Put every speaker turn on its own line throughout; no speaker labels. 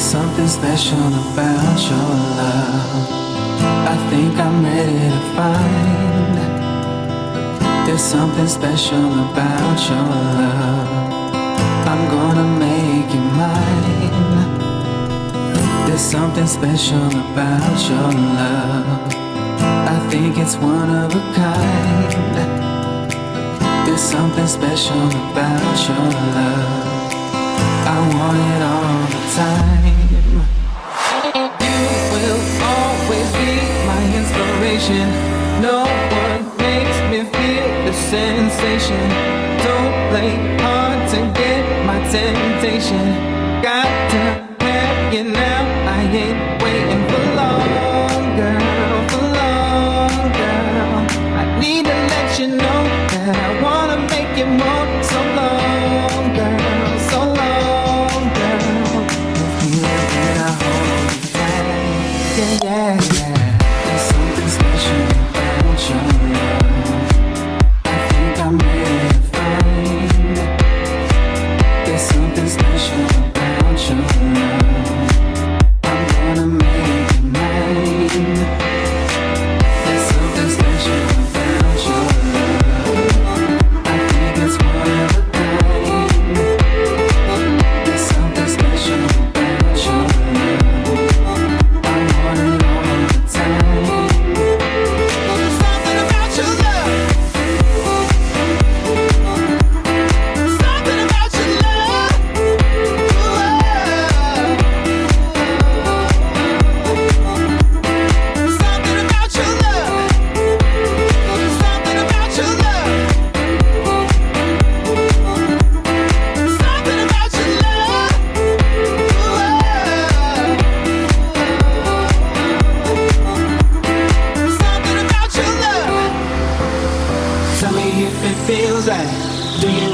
There's something special about your love. I think I'm ready to find. There's something special about your love. I'm gonna make you mine. There's something special about your love. I think it's one of a kind. There's something special about your love. I want it all the time. You will always be my inspiration. No one makes me feel the sensation. Don't play hard to get my temptation.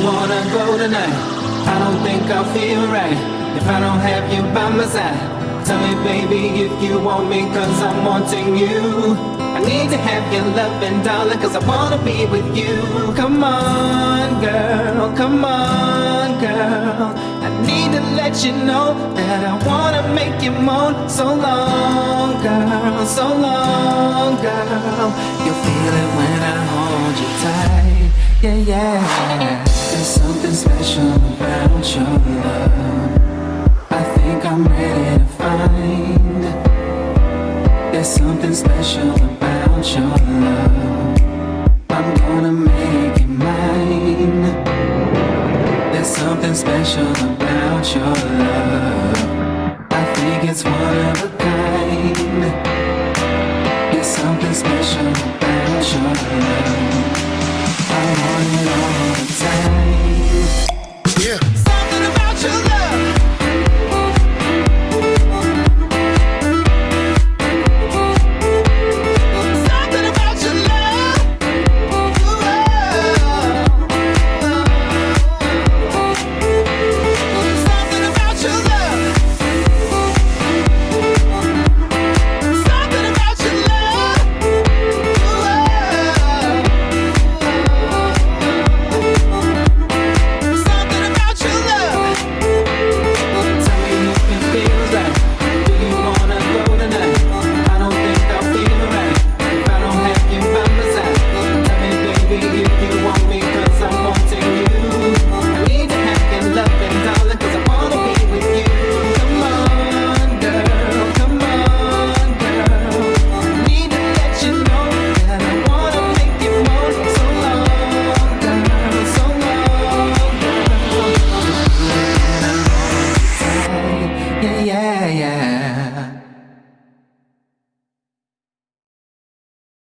Wanna go tonight? I don't think I'll feel right if I don't have you by my side. Tell me, baby, if you want me, cause I'm wanting you. I need to have your loving, darling, cause I wanna be with you. Come on, girl, come on, girl. I need to let you know that I wanna make you moan. So long, girl, so long, girl. You'll feel it when I hold you tight. Yeah, yeah. There's something special about your love. I think I'm ready to find. There's something special about your love. I'm gonna make you mine. There's something special about your love.